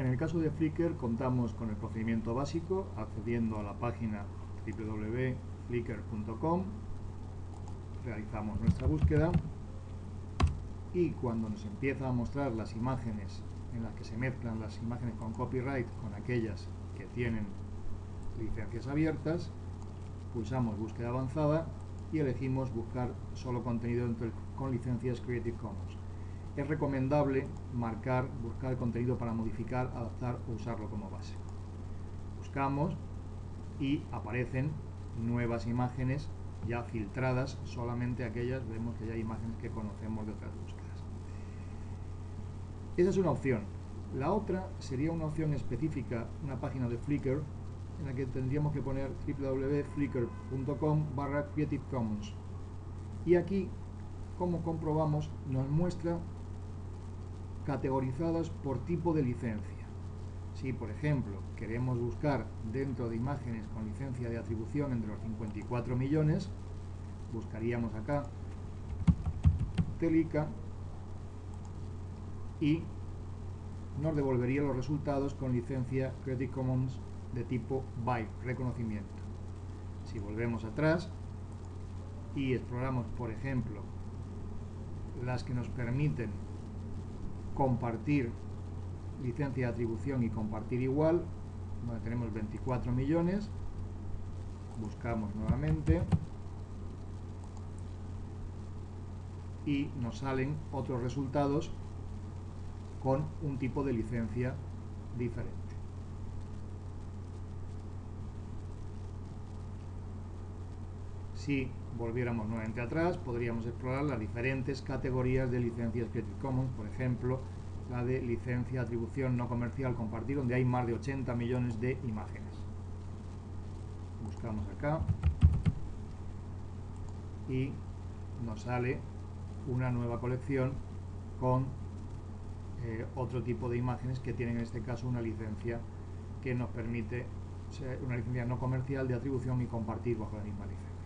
En el caso de Flickr contamos con el procedimiento básico accediendo a la página www.flickr.com realizamos nuestra búsqueda y cuando nos empieza a mostrar las imágenes en las que se mezclan las imágenes con copyright con aquellas que tienen licencias abiertas, pulsamos búsqueda avanzada y elegimos buscar solo contenido con licencias Creative Commons. Es recomendable marcar, buscar contenido para modificar, adaptar o usarlo como base. Buscamos y aparecen nuevas imágenes ya filtradas, solamente aquellas, vemos que ya hay imágenes que conocemos de otras búsquedas. Esa es una opción. La otra sería una opción específica, una página de Flickr, en la que tendríamos que poner www.flickr.com barra Creative Commons. Y aquí, como comprobamos, nos muestra categorizadas por tipo de licencia. Si, por ejemplo, queremos buscar dentro de imágenes con licencia de atribución entre los 54 millones, buscaríamos acá Telica y nos devolvería los resultados con licencia Creative Commons de tipo BY, reconocimiento. Si volvemos atrás y exploramos, por ejemplo, las que nos permiten compartir licencia de atribución y compartir igual, donde tenemos 24 millones, buscamos nuevamente y nos salen otros resultados con un tipo de licencia diferente. Si volviéramos nuevamente atrás, podríamos explorar las diferentes categorías de licencias Creative Commons, por ejemplo, la de licencia, atribución no comercial, compartir, donde hay más de 80 millones de imágenes. Buscamos acá y nos sale una nueva colección con eh, otro tipo de imágenes que tienen en este caso una licencia que nos permite una licencia no comercial de atribución y compartir bajo la misma licencia.